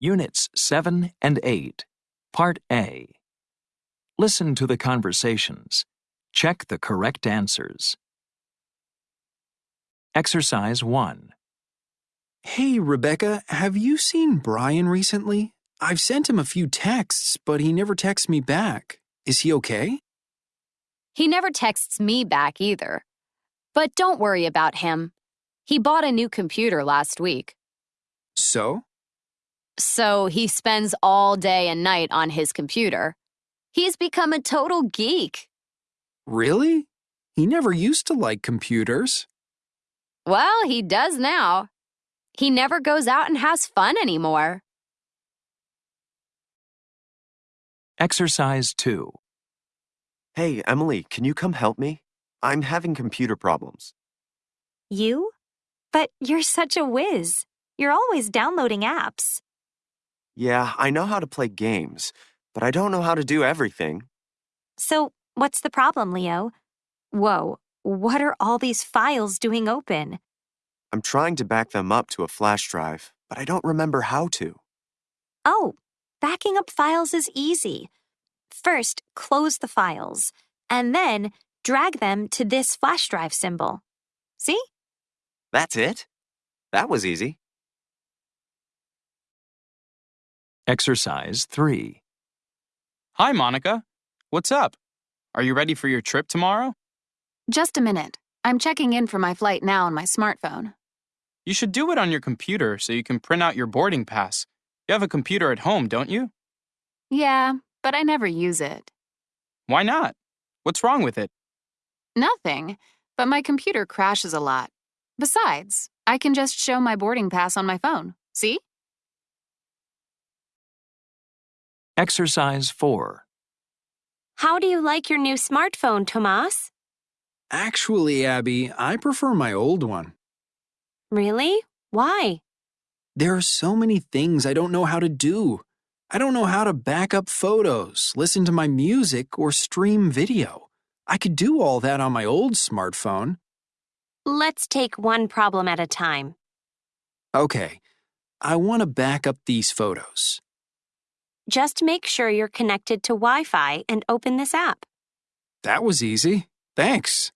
Units 7 and 8, Part A. Listen to the conversations. Check the correct answers. Exercise 1. Hey, Rebecca, have you seen Brian recently? I've sent him a few texts, but he never texts me back. Is he okay? He never texts me back either. But don't worry about him. He bought a new computer last week. So? So he spends all day and night on his computer. He's become a total geek. Really? He never used to like computers. Well, he does now. He never goes out and has fun anymore. Exercise 2. Hey, Emily, can you come help me? I'm having computer problems. You? But you're such a whiz. You're always downloading apps. Yeah, I know how to play games, but I don't know how to do everything. So, what's the problem, Leo? Whoa, what are all these files doing open? I'm trying to back them up to a flash drive, but I don't remember how to. Oh, backing up files is easy. First, close the files, and then drag them to this flash drive symbol. See? That's it? That was easy. Exercise 3. Hi, Monica. What's up? Are you ready for your trip tomorrow? Just a minute. I'm checking in for my flight now on my smartphone. You should do it on your computer so you can print out your boarding pass. You have a computer at home, don't you? Yeah, but I never use it. Why not? What's wrong with it? Nothing, but my computer crashes a lot. Besides, I can just show my boarding pass on my phone. See? Exercise 4. How do you like your new smartphone, Tomas? Actually, Abby, I prefer my old one. Really? Why? There are so many things I don't know how to do. I don't know how to back up photos, listen to my music, or stream video. I could do all that on my old smartphone. Let's take one problem at a time. Okay, I want to back up these photos. Just make sure you're connected to Wi Fi and open this app. That was easy. Thanks.